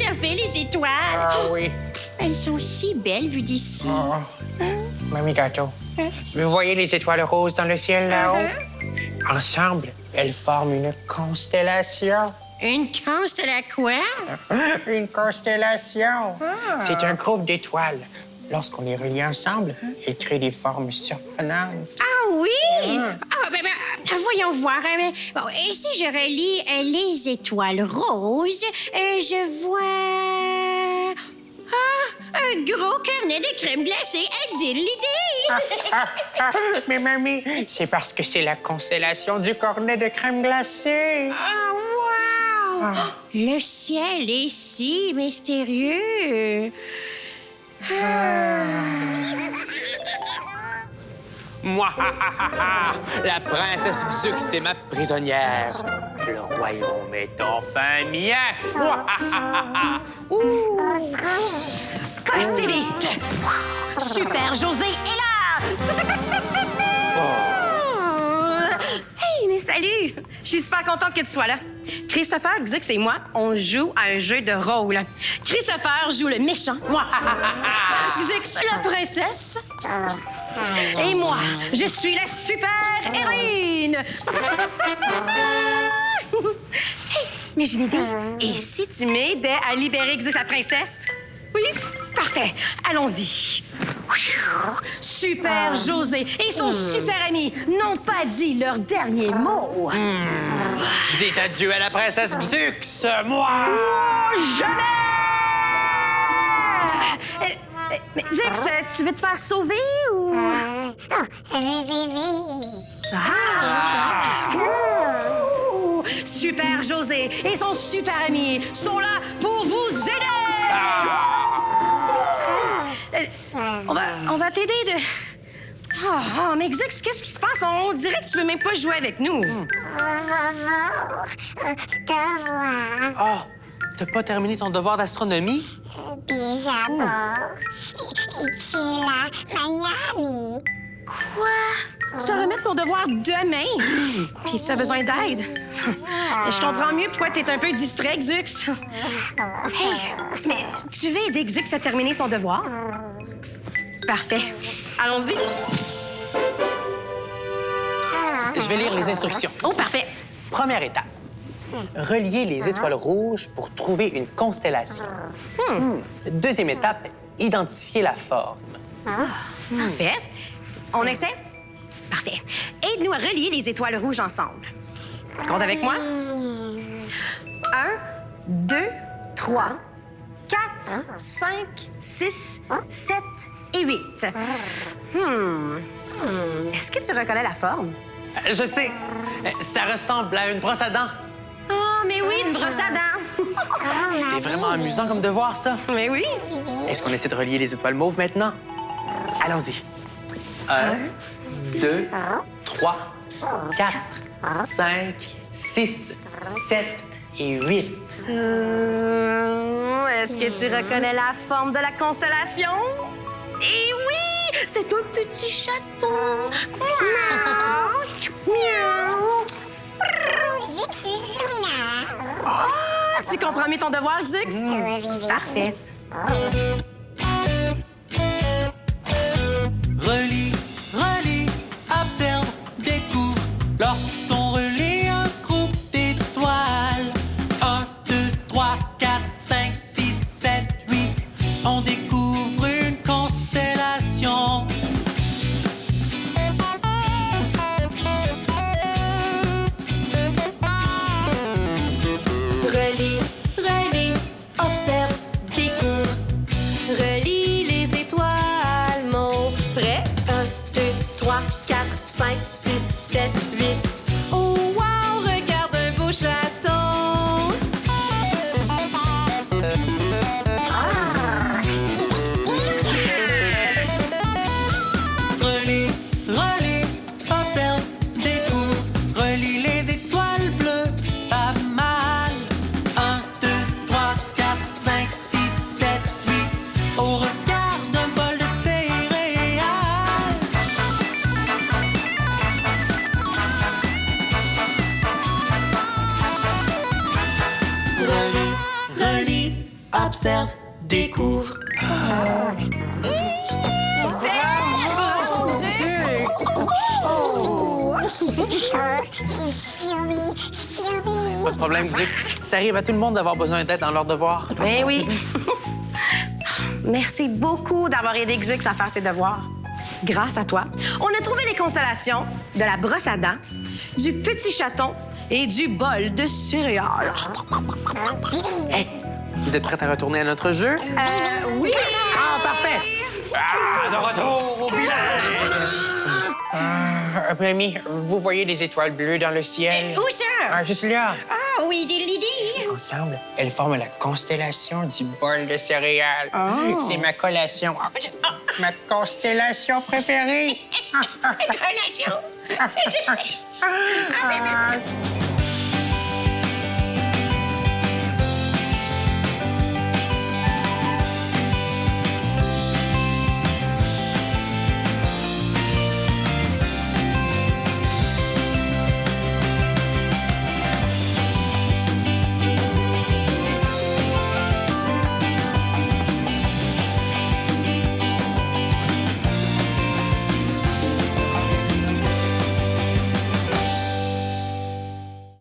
idée d'observer les étoiles. Ah oui. Elles sont si belles vues d'ici. Oh. Mamie Gâteau, vous voyez les étoiles roses dans le ciel là-haut? Ensemble, elles forment une constellation. Une constellation? Quoi? Une constellation. C'est un groupe d'étoiles. Lorsqu'on les relie ensemble, elles créent des formes surprenantes. Ah oui? Ah, ben, ben, voyons voir. hein, bon, et si je relis euh, les étoiles roses, euh, je vois... Ah, un gros carnet de crème glacée à l'idée. Ah, mais mamie, c'est parce que c'est la constellation du cornet de crème glacée. Ah, wow! Le ciel est si mystérieux. Moi, la princesse Xux est ma prisonnière. Le royaume est enfin mien. Pas si vite! Super José est là! Hey, mais salut! Je suis super contente que tu sois là. Christopher, Xux et moi, on joue à un jeu de rôle. Christopher joue le méchant. Xux, la princesse. Et moi, je suis la super héroïne. Hey, mais j'ai une idée. Et si tu m'aidais à libérer Xux, la princesse? Oui? Parfait. Allons-y. Super José et son super ami n'ont pas dit leur dernier mot. Dites adieu à la princesse Xux, moi. Jamais! Euh, euh, mais Zix, euh, tu veux te faire sauver ou... Ah! Ouh! Super José et son super ami sont là pour vous aider! Euh, on va, on va t'aider de... Oh, oh, mais Xux, qu'est-ce qui se passe? On dirait que tu veux même pas jouer avec nous. Oh, t'as pas terminé ton devoir d'astronomie? Quoi? Tu dois remettre ton devoir demain? Puis tu as besoin d'aide? Je comprends mieux pourquoi t'es un peu distrait, Xux. Hey, mais tu veux aider Xux à terminer son devoir? Parfait. Allons-y. Je vais lire les instructions. Oh, parfait. Première étape. Relier les étoiles rouges pour trouver une constellation. Hmm. Deuxième étape, identifier la forme. Parfait. On essaie? Parfait. Aide-nous à relier les étoiles rouges ensemble. Compte avec moi. Un, deux, trois, quatre, cinq, six, sept et huit. Hmm. Est-ce que tu reconnais la forme? Euh, Je sais, euh, ça ressemble à une brosse à dents. Oh, mais oui, une brosse à dents. C'est vraiment amusant comme devoir, ça. mais oui. Est-ce qu'on essaie de relier les étoiles mauves maintenant? Allons-y. Un, deux, trois, quatre, cinq, six, sept et huit. Hmm, Est-ce que tu reconnais la forme de la constellation? Eh oui! C'est un petit château. Tu comprends mieux ton devoir, Zux? Parfait. Relis, relis, observe, découvre. Lorsqu'on relie un groupe d'étoiles, 1, 2, 3, 4, 5, 6, 7, 8, on découvre observe, découvre. Pas de problème, Zux. Ça arrive à tout le monde d'avoir besoin d'aide dans leur devoir. Ben oui. Merci beaucoup d'avoir aidé Xux à faire ses devoirs. Grâce à toi, on a trouvé les constellations de la brosse à dents, du petit chaton et du bol de céréales. Hey, vous êtes prêts à retourner à notre jeu? Euh, oui! Ah, parfait! Ah, de retour au village! Euh, Mamie, vous voyez les étoiles bleues dans le ciel? Où ça? Ah, juste là. Ah oui, des lydie. Ensemble, elles forment la constellation du bol de céréales. C'est ma collation. Ah, ah, ma constellation préférée. Collation. Ah,